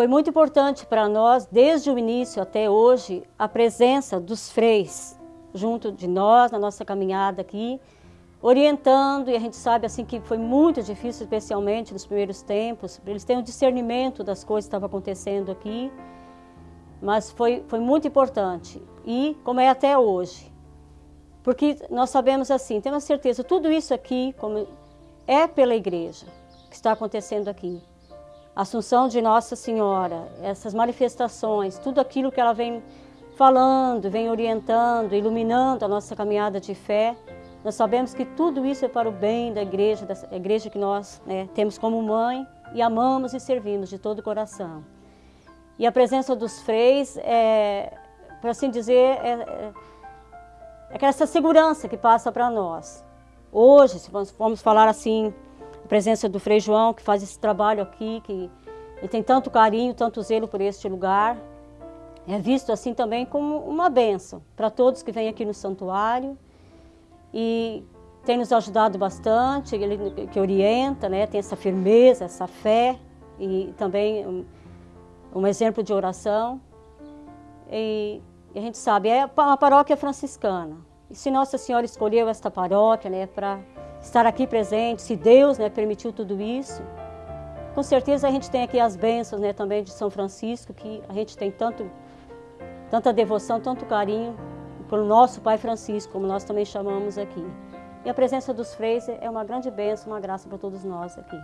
foi muito importante para nós, desde o início até hoje, a presença dos freis junto de nós, na nossa caminhada aqui, orientando, e a gente sabe assim que foi muito difícil, especialmente nos primeiros tempos, eles têm um discernimento das coisas que estavam acontecendo aqui, mas foi, foi muito importante, e como é até hoje, porque nós sabemos assim, temos certeza, tudo isso aqui como é pela igreja que está acontecendo aqui. Assunção de Nossa Senhora, essas manifestações, tudo aquilo que ela vem falando, vem orientando, iluminando a nossa caminhada de fé, nós sabemos que tudo isso é para o bem da igreja, da igreja que nós né, temos como mãe e amamos e servimos de todo o coração. E a presença dos freis, é, por assim dizer, é, é, é essa segurança que passa para nós. Hoje, se vamos falar assim, presença do Frei João, que faz esse trabalho aqui, que ele tem tanto carinho, tanto zelo por este lugar, é visto assim também como uma benção para todos que vêm aqui no santuário e tem nos ajudado bastante, ele que orienta, né, tem essa firmeza, essa fé e também um, um exemplo de oração. E, e, a gente sabe, é uma paróquia franciscana. E se Nossa Senhora escolheu esta paróquia né, para estar aqui presente, se Deus né, permitiu tudo isso, com certeza a gente tem aqui as bênçãos né, também de São Francisco, que a gente tem tanto, tanta devoção, tanto carinho pelo nosso Pai Francisco, como nós também chamamos aqui. E a presença dos freis é uma grande bênção, uma graça para todos nós aqui.